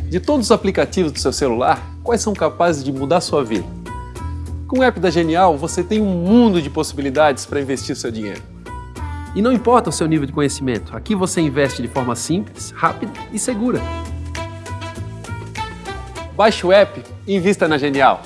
De todos os aplicativos do seu celular, quais são capazes de mudar sua vida? Com o app da Genial, você tem um mundo de possibilidades para investir seu dinheiro. E não importa o seu nível de conhecimento, aqui você investe de forma simples, rápida e segura. Baixe o app e invista na Genial.